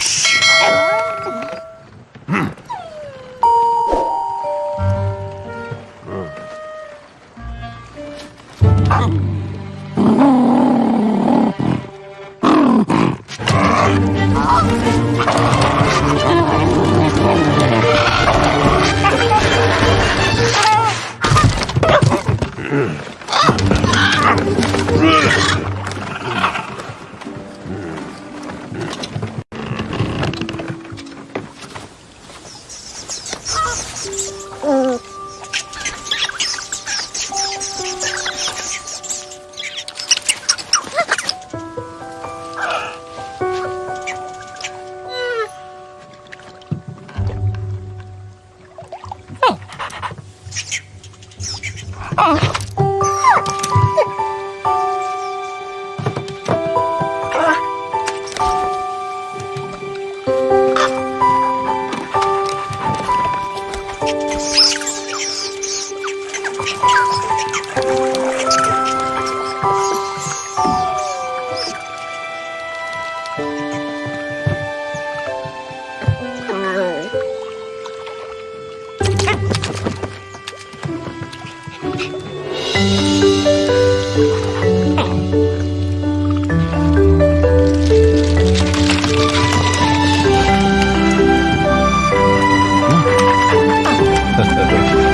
Shh. Ugh. Oh. 去。嗯，大哥，大哥。